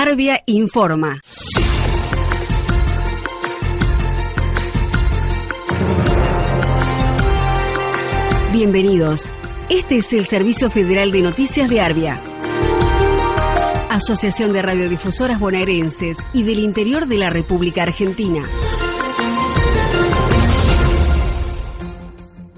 Arbia informa. Bienvenidos. Este es el Servicio Federal de Noticias de Arbia. Asociación de Radiodifusoras Bonaerenses y del Interior de la República Argentina.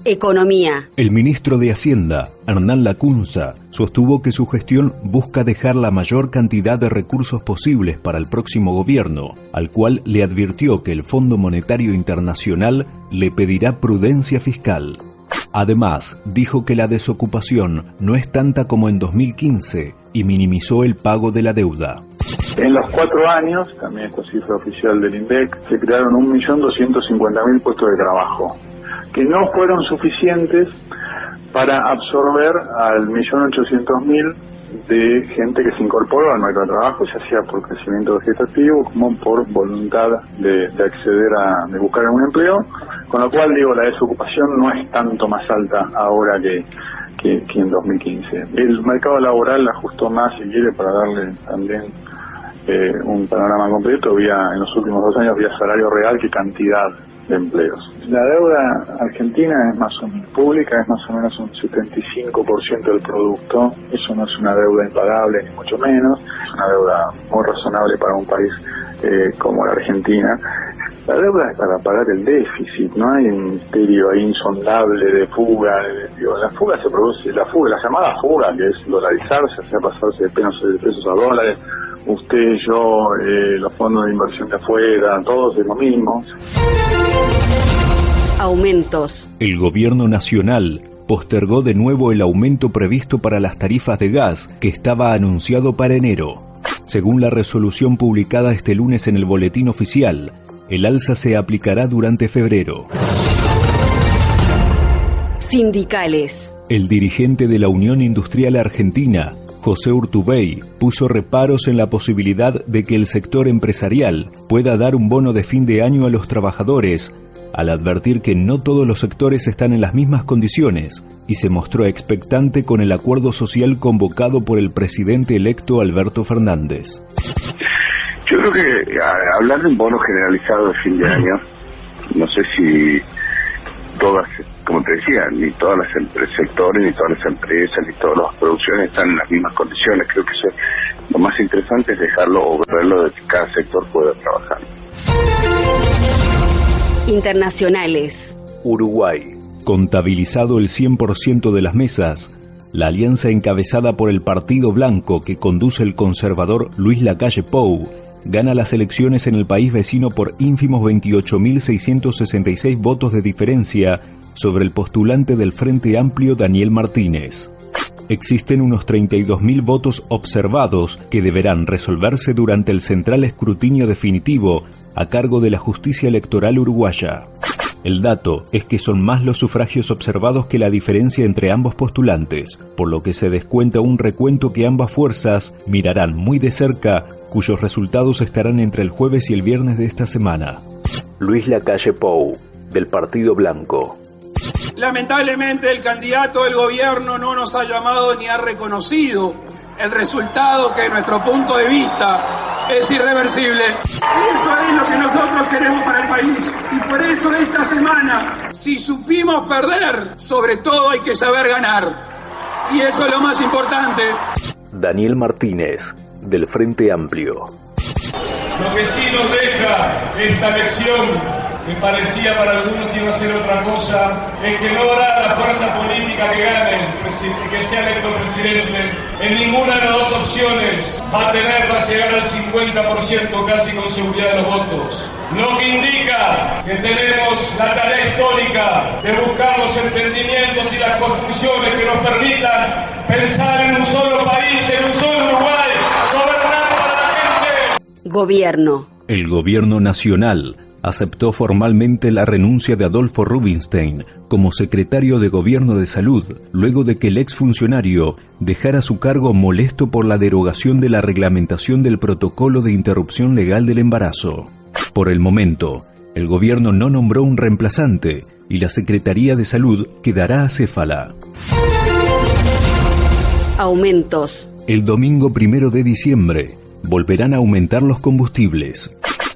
Economía. El ministro de Hacienda, Hernán Lacunza, sostuvo que su gestión busca dejar la mayor cantidad de recursos posibles para el próximo gobierno, al cual le advirtió que el Fondo Monetario Internacional le pedirá prudencia fiscal. Además, dijo que la desocupación no es tanta como en 2015 y minimizó el pago de la deuda. En los cuatro años, también esta cifra oficial del INDEC, se crearon 1.250.000 puestos de trabajo que no fueron suficientes para absorber al millón ochocientos mil de gente que se incorporó al mercado de trabajo, ya sea por crecimiento vegetativo como por voluntad de, acceder a, de buscar un empleo, con lo cual digo, la desocupación no es tanto más alta ahora que, que, que en 2015. El mercado laboral ajustó más, si quiere, para darle también eh, un panorama completo, vía, en los últimos dos años, vía salario real que cantidad de empleos. La deuda argentina es más o menos pública, es más o menos un 75% del producto. Eso no es una deuda impagable, ni mucho menos. Es una deuda muy razonable para un país eh, como la Argentina. La deuda es para pagar el déficit, no hay un misterio ahí insondable de fuga. la fuga se produce, la fuga, la llamada fuga, que es dolarizarse, sea, pasarse de pesos, de pesos a dólares. Usted, yo, eh, los fondos de inversión de afuera, todos es lo mismo aumentos. El gobierno nacional postergó de nuevo el aumento previsto para las tarifas de gas que estaba anunciado para enero. Según la resolución publicada este lunes en el boletín oficial, el alza se aplicará durante febrero. Sindicales. El dirigente de la Unión Industrial Argentina, José Urtubey, puso reparos en la posibilidad de que el sector empresarial pueda dar un bono de fin de año a los trabajadores al advertir que no todos los sectores están en las mismas condiciones y se mostró expectante con el acuerdo social convocado por el presidente electo Alberto Fernández. Yo creo que hablar de un bono generalizado de fin de año, no sé si todas, como te decía, ni todos los sectores, ni todas las empresas, ni todas las producciones están en las mismas condiciones. Creo que eso, lo más interesante es dejarlo o verlo de que cada sector pueda trabajar internacionales. Uruguay. Contabilizado el 100% de las mesas, la alianza encabezada por el Partido Blanco que conduce el conservador Luis Lacalle Pou gana las elecciones en el país vecino por ínfimos 28.666 votos de diferencia sobre el postulante del Frente Amplio Daniel Martínez. Existen unos 32.000 votos observados que deberán resolverse durante el central escrutinio definitivo a cargo de la justicia electoral uruguaya. El dato es que son más los sufragios observados que la diferencia entre ambos postulantes, por lo que se descuenta un recuento que ambas fuerzas mirarán muy de cerca, cuyos resultados estarán entre el jueves y el viernes de esta semana. Luis Lacalle Pou, del Partido Blanco. Lamentablemente el candidato del gobierno no nos ha llamado ni ha reconocido el resultado que de nuestro punto de vista es irreversible. Eso es lo que nosotros queremos para el país. Y por eso esta semana, si supimos perder, sobre todo hay que saber ganar. Y eso es lo más importante. Daniel Martínez, del Frente Amplio. Lo que sí nos deja esta lección que parecía para algunos que iba a ser otra cosa, es que no habrá la fuerza política que gane, que sea electo presidente, en ninguna de las dos opciones va a tener, va a llegar al 50% casi con seguridad de los votos. Lo que indica que tenemos la tarea histórica de buscar los entendimientos y las construcciones que nos permitan pensar en un solo país, en un solo Uruguay, gobernar para la gente. Gobierno. El gobierno nacional aceptó formalmente la renuncia de Adolfo Rubinstein como secretario de Gobierno de Salud, luego de que el exfuncionario dejara su cargo molesto por la derogación de la reglamentación del protocolo de interrupción legal del embarazo. Por el momento, el gobierno no nombró un reemplazante y la Secretaría de Salud quedará acéfala. Aumentos. El domingo primero de diciembre, volverán a aumentar los combustibles.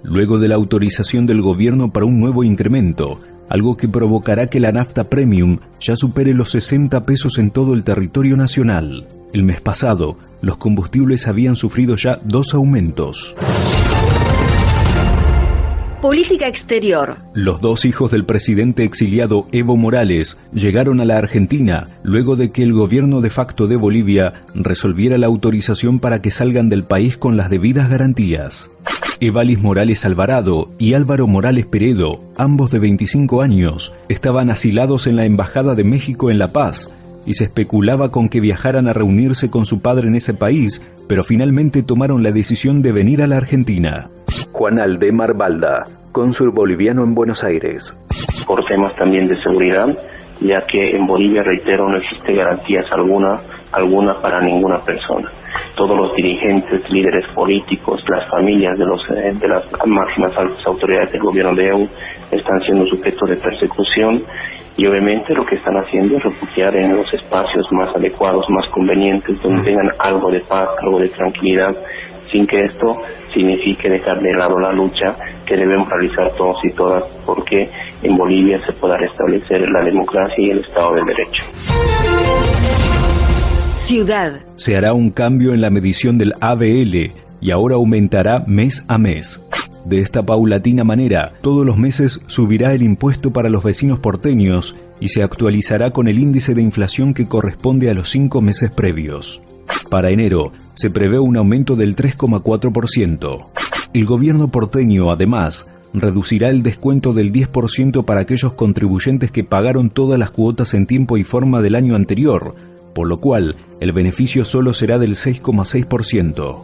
Luego de la autorización del gobierno para un nuevo incremento, algo que provocará que la nafta premium ya supere los 60 pesos en todo el territorio nacional. El mes pasado, los combustibles habían sufrido ya dos aumentos. Política exterior. Los dos hijos del presidente exiliado Evo Morales llegaron a la Argentina luego de que el gobierno de facto de Bolivia resolviera la autorización para que salgan del país con las debidas garantías. Evalis Morales Alvarado y Álvaro Morales Peredo, ambos de 25 años, estaban asilados en la Embajada de México en La Paz y se especulaba con que viajaran a reunirse con su padre en ese país, pero finalmente tomaron la decisión de venir a la Argentina. Juan Aldemar Balda, cónsul boliviano en Buenos Aires. Por temas también de seguridad, ya que en Bolivia, reitero, no existe garantías alguna, alguna para ninguna persona todos los dirigentes, líderes políticos, las familias de, los, eh, de las máximas autoridades del gobierno de EU están siendo sujetos de persecución y obviamente lo que están haciendo es refugiar en los espacios más adecuados, más convenientes, donde tengan algo de paz, algo de tranquilidad, sin que esto signifique dejar de lado la lucha que debemos realizar todos y todas porque en Bolivia se pueda restablecer la democracia y el Estado de Derecho. Ciudad. Se hará un cambio en la medición del ABL y ahora aumentará mes a mes. De esta paulatina manera, todos los meses subirá el impuesto para los vecinos porteños y se actualizará con el índice de inflación que corresponde a los cinco meses previos. Para enero, se prevé un aumento del 3,4%. El gobierno porteño, además, reducirá el descuento del 10% para aquellos contribuyentes que pagaron todas las cuotas en tiempo y forma del año anterior, por lo cual el beneficio solo será del 6,6%.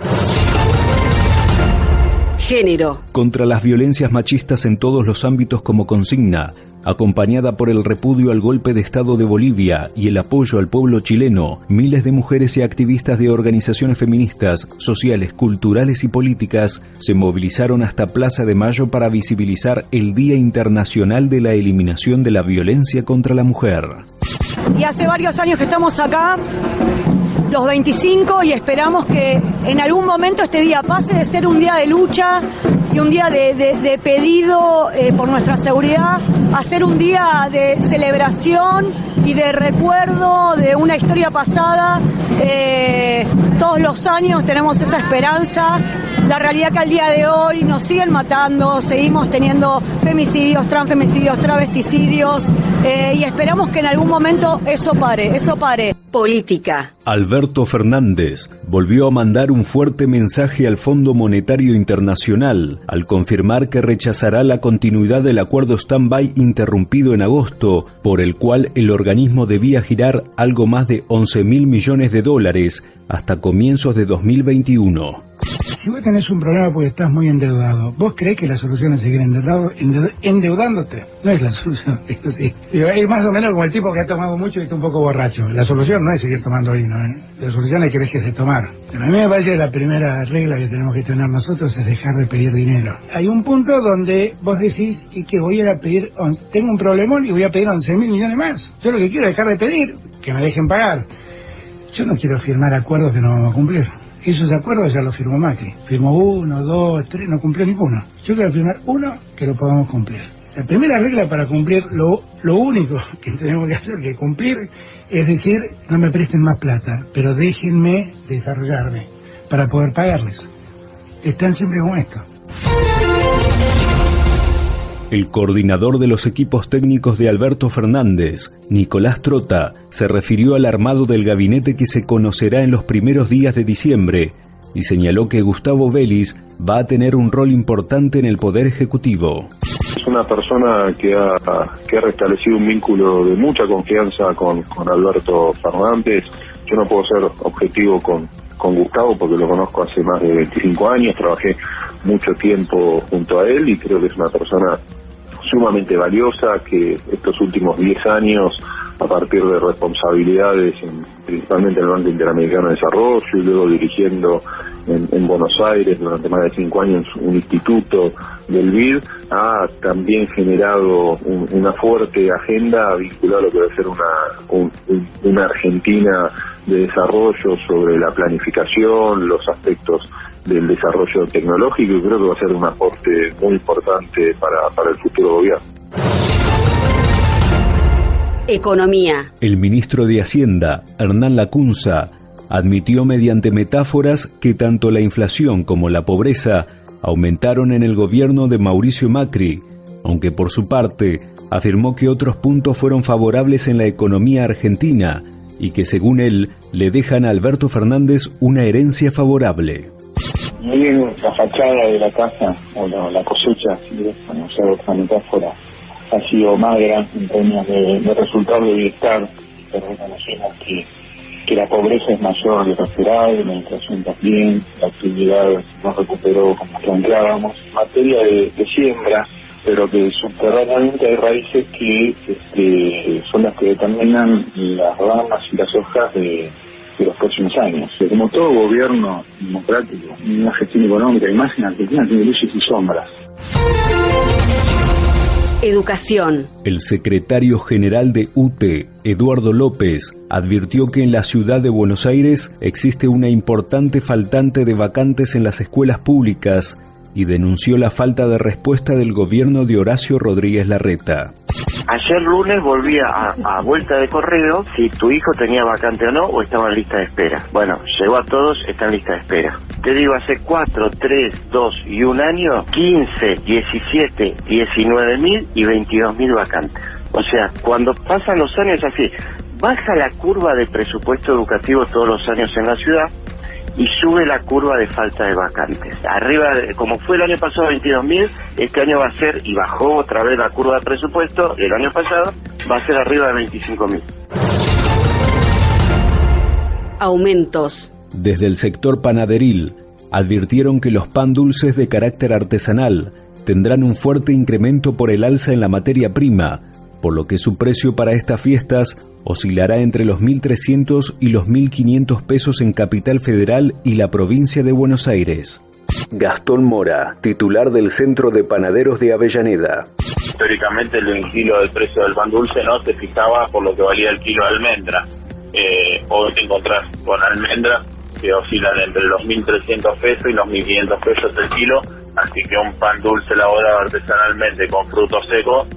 Género. Contra las violencias machistas en todos los ámbitos como consigna, acompañada por el repudio al golpe de Estado de Bolivia y el apoyo al pueblo chileno, miles de mujeres y activistas de organizaciones feministas, sociales, culturales y políticas se movilizaron hasta Plaza de Mayo para visibilizar el Día Internacional de la Eliminación de la Violencia contra la Mujer. Y hace varios años que estamos acá, los 25, y esperamos que en algún momento este día pase de ser un día de lucha y un día de, pedido eh, por nuestra seguridad a ser un día de celebración y de recuerdo de una historia pasada. Eh, todos los años tenemos esa esperanza la realidad que al día de hoy nos siguen matando, seguimos teniendo femicidios, transfemicidios, travesticidios eh, y esperamos que en algún momento eso pare, eso pare. Política. Alberto Fernández volvió a mandar un fuerte mensaje al Fondo Monetario Internacional al confirmar que rechazará la continuidad del acuerdo stand-by interrumpido en agosto, por el cual el organismo debía girar algo más de 11 mil millones de dólares hasta comienzos de 2021 si vos tenés un problema porque estás muy endeudado, ¿vos crees que la solución es seguir endeudado, endeudándote? No es la solución, esto sí. Es más o menos como el tipo que ha tomado mucho y está un poco borracho. La solución no es seguir tomando vino, ¿eh? la solución es que dejes de tomar. a mí me parece que la primera regla que tenemos que tener nosotros es dejar de pedir dinero. Hay un punto donde vos decís y que voy a pedir, tengo un problemón y voy a pedir 11 mil millones más. Yo lo que quiero es dejar de pedir, que me dejen pagar. Yo no quiero firmar acuerdos que no vamos a cumplir. Esos acuerdos ya los firmó Macri. Firmó uno, dos, tres, no cumplió ninguno. Yo quiero firmar uno que lo podamos cumplir. La primera regla para cumplir lo, lo único que tenemos que hacer, que cumplir, es decir, no me presten más plata, pero déjenme desarrollarme para poder pagarles. Están siempre con esto. El coordinador de los equipos técnicos de Alberto Fernández, Nicolás Trota, se refirió al armado del gabinete que se conocerá en los primeros días de diciembre y señaló que Gustavo Vélez va a tener un rol importante en el Poder Ejecutivo. Es una persona que ha, que restablecido un vínculo de mucha confianza con, con Alberto Fernández. Yo no puedo ser objetivo con, con Gustavo porque lo conozco hace más de 25 años, trabajé mucho tiempo junto a él y creo que es una persona sumamente valiosa que estos últimos 10 años a partir de responsabilidades principalmente en el Banco Interamericano de Desarrollo y luego dirigiendo en, Buenos Aires durante más de cinco años un instituto del BID, ha también generado una fuerte agenda vinculada a lo que va a ser una, una Argentina de desarrollo sobre la planificación, los aspectos del desarrollo tecnológico y creo que va a ser un aporte muy importante para, para el futuro gobierno. Economía. El ministro de Hacienda, Hernán Lacunza, admitió mediante metáforas que tanto la inflación como la pobreza aumentaron en el gobierno de Mauricio Macri, aunque por su parte afirmó que otros puntos fueron favorables en la economía argentina y que según él le dejan a Alberto Fernández una herencia favorable. Bien, la fachada de la casa, o la, cosecha, si no usar otra metáfora, ha sido magra en términos de, de resultados de bienestar, pero reconocemos que que la pobreza es mayor de lo esperado, la inflación también, la actividad no recuperó como planteábamos. Materia de, siembra, pero que subterráneamente hay raíces que este, son las que determinan las ramas y las hojas de, los próximos años. Como todo gobierno democrático, una gestión económica y más en Argentina tiene luces y sombras. Educación. El secretario general de UTE, Eduardo López, advirtió que en la ciudad de Buenos Aires existe una importante faltante de vacantes en las escuelas públicas y denunció la falta de respuesta del gobierno de Horacio Rodríguez Larreta. Ayer lunes volví a, vuelta de correo si tu hijo tenía vacante o no o estaba en lista de espera. Bueno, llegó a todos, está en lista de espera. Te digo, hace 4, 3, 2 y un año, 15, 17, 19 mil y 22 mil vacantes. O sea, cuando pasan los años así, baja la curva de presupuesto educativo todos los años en la ciudad, y sube la curva de falta de vacantes. Arriba, como fue el año pasado 22.000, este año va a ser, y bajó otra vez la curva de presupuesto, el año pasado va a ser arriba de 25.000. Aumentos. Desde el sector panaderil, advirtieron que los pan dulces de carácter artesanal tendrán un fuerte incremento por el alza en la materia prima, por lo que su precio para estas fiestas oscilará entre los 1.300 y los 1.500 pesos en Capital Federal y la provincia de Buenos Aires. Gastón Mora, titular del Centro de Panaderos de Avellaneda. Históricamente el kilo del precio del pan dulce no se fijaba por lo que valía el kilo de almendra. Eh, hoy te encontrás con almendras que oscilan entre los 1.300 pesos y los 1.500 pesos el kilo, así que un pan dulce elaborado artesanalmente con frutos secos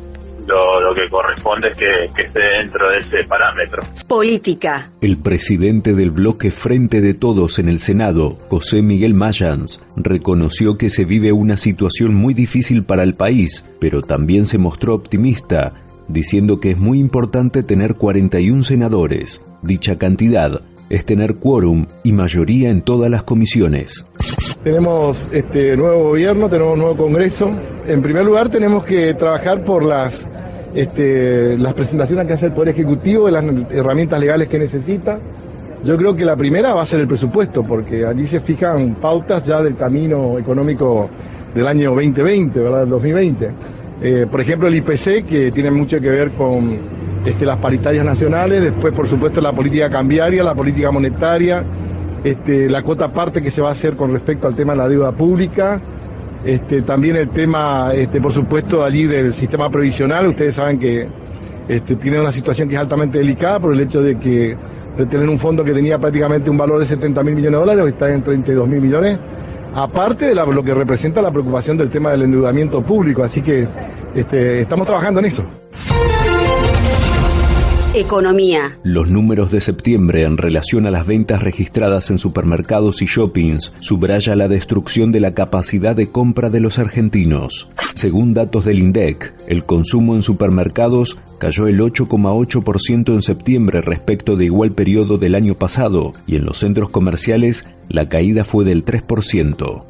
lo, que corresponde es que, esté dentro de ese parámetro. Política. El presidente del bloque Frente de Todos en el Senado, José Miguel Mayans, reconoció que se vive una situación muy difícil para el país, pero también se mostró optimista, diciendo que es muy importante tener 41 senadores. Dicha cantidad es tener quórum y mayoría en todas las comisiones. Tenemos este nuevo gobierno, tenemos nuevo Congreso. En primer lugar, tenemos que trabajar por las este, las presentaciones que hace el Poder Ejecutivo de las herramientas legales que necesita. Yo creo que la primera va a ser el presupuesto, porque allí se fijan pautas ya del camino económico del año 2020, ¿verdad? Del 2020. Eh, por ejemplo, el IPC, que tiene mucho que ver con este, las paritarias nacionales, después, por supuesto, la política cambiaria, la política monetaria, este, la cuota parte que se va a hacer con respecto al tema de la deuda pública, este, también el tema, este, por supuesto, allí del sistema previsional. Ustedes saben que este, tiene una situación que es altamente delicada por el hecho de que de tener un fondo que tenía prácticamente un valor de 70 mil millones de dólares, está en 32 mil millones, aparte de lo que representa la preocupación del tema del endeudamiento público. Así que estamos trabajando en eso. Economía. Los números de septiembre en relación a las ventas registradas en supermercados y shoppings subraya la destrucción de la capacidad de compra de los argentinos. Según datos del INDEC, el consumo en supermercados cayó el 8,8% en septiembre respecto de igual periodo del año pasado y en los centros comerciales la caída fue del 3%.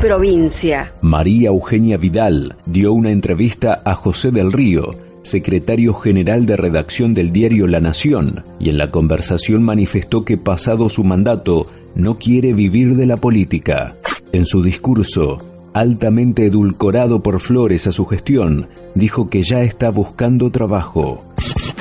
Provincia. María Eugenia Vidal dio una entrevista a José del Río, secretario general de redacción del diario La Nación, y en la conversación manifestó que pasado su mandato no quiere vivir de la política. En su discurso, altamente edulcorado por Flores a su gestión, dijo que ya está buscando trabajo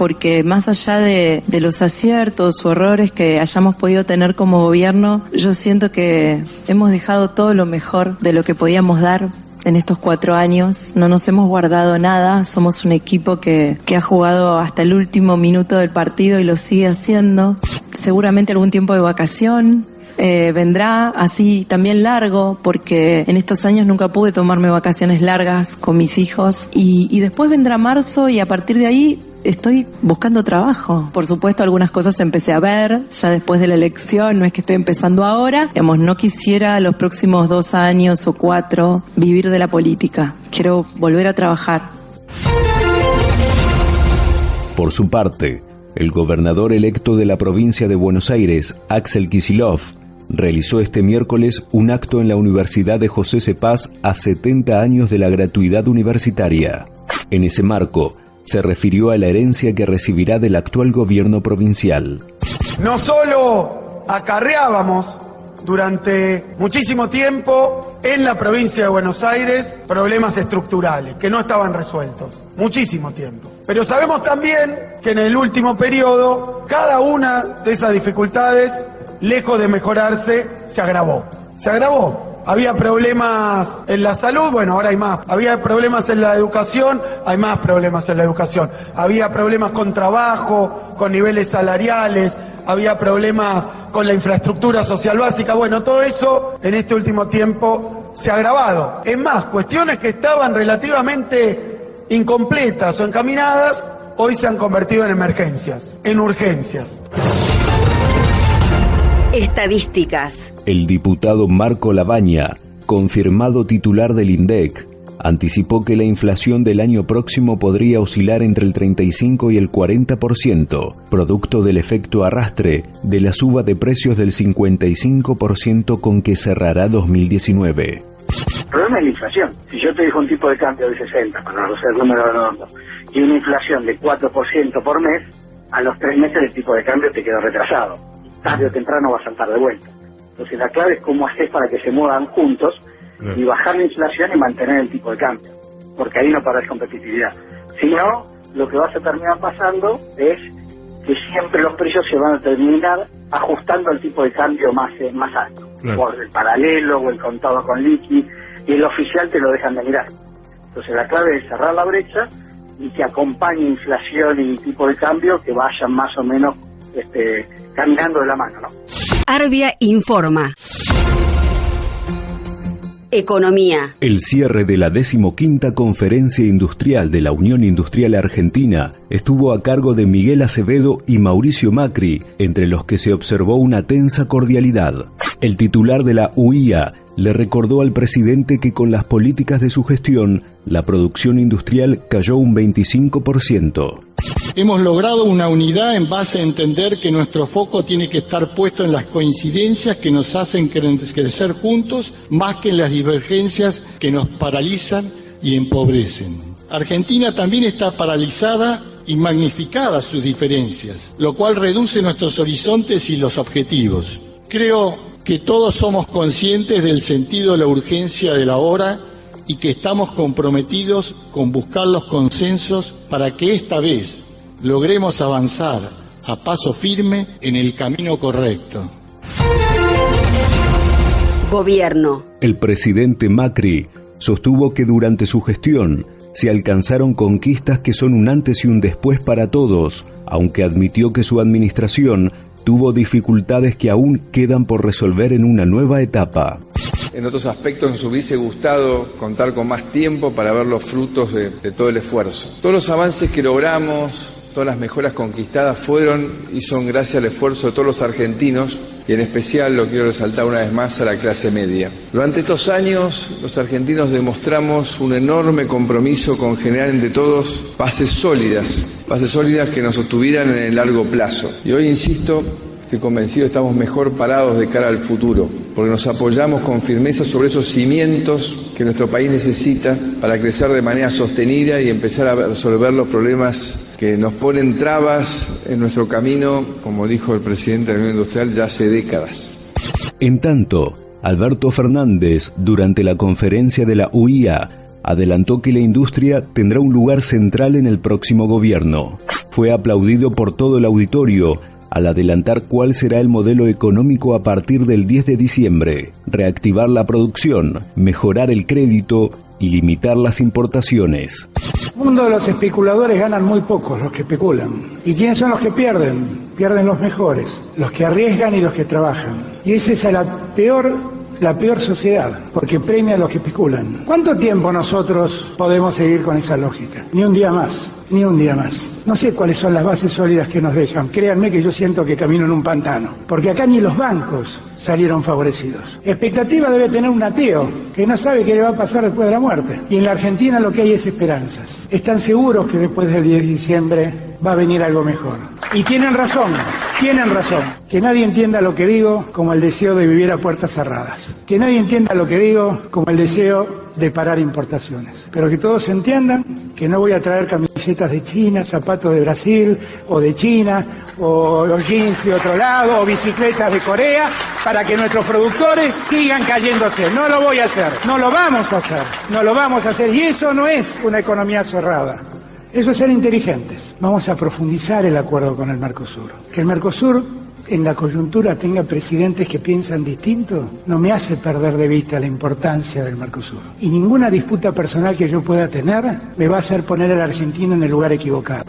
porque más allá de, los aciertos o errores que hayamos podido tener como gobierno, yo siento que hemos dejado todo lo mejor de lo que podíamos dar en estos cuatro años. No nos hemos guardado nada. Somos un equipo que, que ha jugado hasta el último minuto del partido y lo sigue haciendo. Seguramente algún tiempo de vacación, eh, vendrá así también largo, porque en estos años nunca pude tomarme vacaciones largas con mis hijos. Y, y después vendrá marzo y a partir de ahí estoy buscando trabajo. Por supuesto, algunas cosas empecé a ver ya después de la elección, no es que estoy empezando ahora. Digamos, no quisiera los próximos dos años o cuatro vivir de la política. Quiero volver a trabajar. Por su parte, el gobernador electo de la provincia de Buenos Aires, Axel Kisilov, realizó este miércoles un acto en la Universidad de José Cepaz a 70 años de la gratuidad universitaria. En ese marco, se refirió a la herencia que recibirá del actual gobierno provincial. No solo acarreábamos durante muchísimo tiempo en la provincia de Buenos Aires problemas estructurales que no estaban resueltos, muchísimo tiempo. Pero sabemos también que en el último periodo cada una de esas dificultades, lejos de mejorarse, se agravó. Se agravó. Había problemas en la salud, bueno, ahora hay más. Había problemas en la educación, hay más problemas en la educación. Había problemas con trabajo, con niveles salariales, había problemas con la infraestructura social básica. Bueno, todo eso en este último tiempo se ha agravado. Es más, cuestiones que estaban relativamente incompletas o encaminadas, hoy se han convertido en emergencias, en urgencias. Estadísticas. El diputado Marco Labaña, confirmado titular del INDEC, anticipó que la inflación del año próximo podría oscilar entre el 35 y el 40%, producto del efecto arrastre de la suba de precios del 55% con que cerrará 2019. El problema es la inflación. Si yo te digo un tipo de cambio de 60, para no ser número redondo, y una inflación de 4% por mes, a los tres meses el tipo de cambio te queda retrasado tarde o temprano va a saltar de vuelta. Entonces la clave es cómo hacer para que se muevan juntos y bajar la inflación y mantener el tipo de cambio, porque ahí no para competitividad. Si no, lo que vas a terminar pasando es que siempre los precios se van a terminar ajustando al tipo de cambio más, eh, más alto, por el paralelo o el contado con liqui, y el oficial te lo dejan de mirar. Entonces la clave es cerrar la brecha y que acompañe inflación y tipo de cambio que vayan más o menos este, caminando de la mano, ¿no? Arbia informa. Economía. El cierre de la decimoquinta Conferencia Industrial de la Unión Industrial Argentina estuvo a cargo de Miguel Acevedo y Mauricio Macri, entre los que se observó una tensa cordialidad. El titular de la UIA le recordó al presidente que con las políticas de su gestión, la producción industrial cayó un 25%. Hemos logrado una unidad en base a entender que nuestro foco tiene que estar puesto en las coincidencias que nos hacen crecer juntos más que en las divergencias que nos paralizan y empobrecen. Argentina también está paralizada y magnificada sus diferencias, lo cual reduce nuestros horizontes y los objetivos. Creo que todos somos conscientes del sentido de la urgencia de la hora y que estamos comprometidos con buscar los consensos para que esta vez logremos avanzar a paso firme en el camino correcto. Gobierno. El presidente Macri sostuvo que durante su gestión se alcanzaron conquistas que son un antes y un después para todos, aunque admitió que su administración tuvo dificultades que aún quedan por resolver en una nueva etapa. En otros aspectos nos hubiese gustado contar con más tiempo para ver los frutos de, todo el esfuerzo. Todos los avances que logramos, Todas las mejoras conquistadas fueron y son gracias al esfuerzo de todos los argentinos y en especial, lo quiero resaltar una vez más, a la clase media. Durante estos años, los argentinos demostramos un enorme compromiso con generar entre todos bases sólidas, bases sólidas que nos sostuvieran en el largo plazo. Y hoy, insisto, estoy convencido estamos mejor parados de cara al futuro, porque nos apoyamos con firmeza sobre esos cimientos que nuestro país necesita para crecer de manera sostenida y empezar a resolver los problemas que nos ponen trabas en nuestro camino, como dijo el presidente de la Unión Industrial, ya hace décadas. En tanto, Alberto Fernández, durante la conferencia de la UIA, adelantó que la industria tendrá un lugar central en el próximo gobierno. Fue aplaudido por todo el auditorio al adelantar cuál será el modelo económico a partir del 10 de diciembre, reactivar la producción, mejorar el crédito y limitar las importaciones. El mundo de los especuladores ganan muy pocos los que especulan. ¿Y quiénes son los que pierden? Pierden los mejores, los que arriesgan y los que trabajan. Y esa es la peor la peor sociedad, porque premia a los que especulan. ¿Cuánto tiempo nosotros podemos seguir con esa lógica? Ni un día más, ni un día más. No sé cuáles son las bases sólidas que nos dejan. Créanme que yo siento que camino en un pantano, porque acá ni los bancos salieron favorecidos. Expectativa debe tener un ateo que no sabe qué le va a pasar después de la muerte. Y en la Argentina lo que hay es esperanzas. Están seguros que después del 10 de diciembre va a venir algo mejor. Y tienen razón, tienen razón. Que nadie entienda lo que digo como el deseo de vivir a puertas cerradas. Que nadie entienda lo que digo como el deseo de parar importaciones. Pero que todos entiendan que no voy a traer camisetas de China, zapatos de Brasil o de China, o, jeans de otro lado, o bicicletas de Corea, para que nuestros productores sigan cayéndose. No lo voy a hacer, no lo vamos a hacer, no lo vamos a hacer. Y eso no es una economía cerrada. Eso es ser inteligentes. Vamos a profundizar el acuerdo con el Mercosur. Que el Mercosur en la coyuntura tenga presidentes que piensan distinto no me hace perder de vista la importancia del Mercosur. Y ninguna disputa personal que yo pueda tener me va a hacer poner a la Argentina en el lugar equivocado.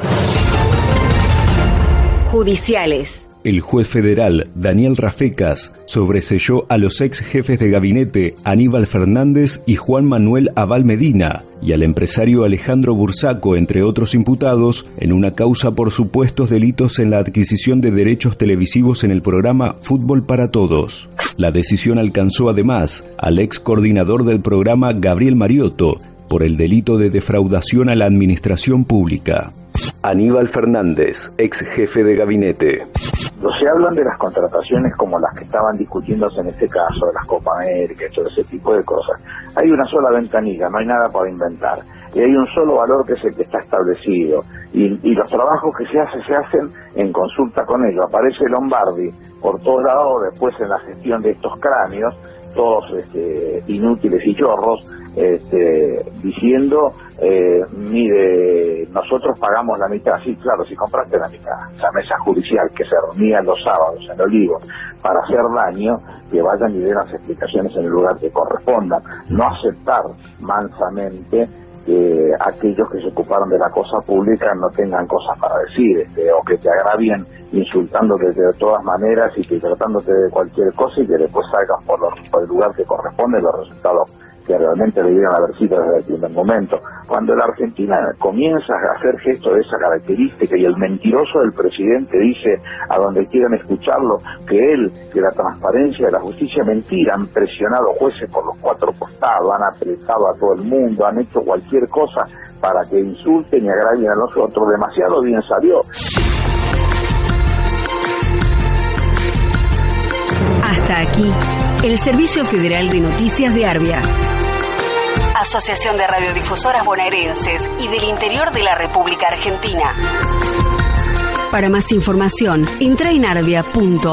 Judiciales. El juez federal Daniel Rafecas sobreselló a los ex jefes de gabinete Aníbal Fernández y Juan Manuel Aval Medina y al empresario Alejandro Bursaco, entre otros imputados, en una causa por supuestos delitos en la adquisición de derechos televisivos en el programa Fútbol para Todos. La decisión alcanzó además al ex coordinador del programa Gabriel Mariotto por el delito de defraudación a la administración pública. Aníbal Fernández, ex jefe de gabinete. No se hablan de las contrataciones como las que estaban discutiéndose en este caso, de las Copa América todo ese tipo de cosas. Hay una sola ventanilla, no hay nada para inventar. Y hay un solo valor que es el que está establecido. Y, y los trabajos que se hacen, se hacen en consulta con ellos. Aparece Lombardi por todos lados, después en la gestión de estos cráneos, todos este, inútiles y chorros, este, diciendo, eh, mire, nosotros pagamos la mitad, sí, claro, si compraste la mitad, esa mesa judicial que se reunía los sábados en Olivo para hacer daño, que vayan y den las explicaciones en el lugar que corresponda, no aceptar mansamente que aquellos que se ocuparon de la cosa pública no tengan cosas para decir, este, o que te agravien insultándote de todas maneras y que tratándote de cualquier cosa y que después salgan por, por el lugar que corresponde los resultados que realmente debieron haber sido desde el primer momento. Cuando la Argentina comienza a hacer gestos de esa característica y el mentiroso del presidente dice a donde quieran escucharlo que él, que la transparencia de la justicia mentira, han presionado jueces por los cuatro costados, han apretado a todo el mundo, han hecho cualquier cosa para que insulten y agravien a los otros, demasiado bien salió. Hasta aquí, el Servicio Federal de Noticias de Arbia. Asociación de Radiodifusoras Bonaerenses y del Interior de la República Argentina. Para más información, entra en arbia.org.ar.